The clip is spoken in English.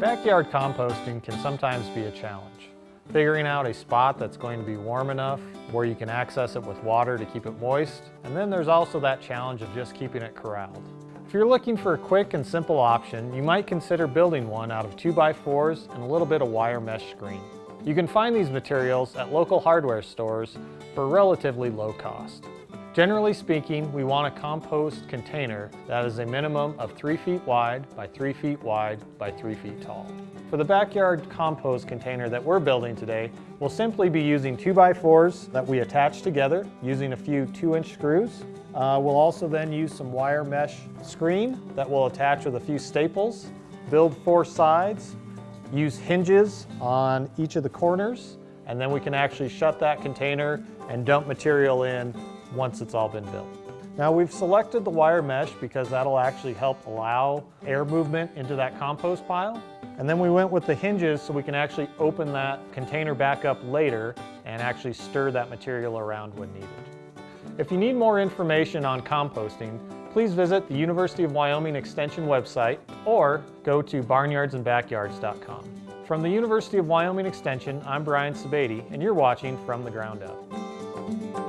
Backyard composting can sometimes be a challenge. Figuring out a spot that's going to be warm enough where you can access it with water to keep it moist. And then there's also that challenge of just keeping it corralled. If you're looking for a quick and simple option, you might consider building one out of 2x4s and a little bit of wire mesh screen. You can find these materials at local hardware stores for relatively low cost. Generally speaking, we want a compost container that is a minimum of 3 feet wide by 3 feet wide by 3 feet tall. For the backyard compost container that we're building today, we'll simply be using two by fours that we attach together using a few 2-inch screws. Uh, we'll also then use some wire mesh screen that we'll attach with a few staples, build four sides, use hinges on each of the corners, and then we can actually shut that container and dump material in once it's all been built. Now we've selected the wire mesh because that'll actually help allow air movement into that compost pile. And then we went with the hinges so we can actually open that container back up later and actually stir that material around when needed. If you need more information on composting, please visit the University of Wyoming Extension website or go to barnyardsandbackyards.com. From the University of Wyoming Extension, I'm Brian Sebade, and you're watching From the Ground Up.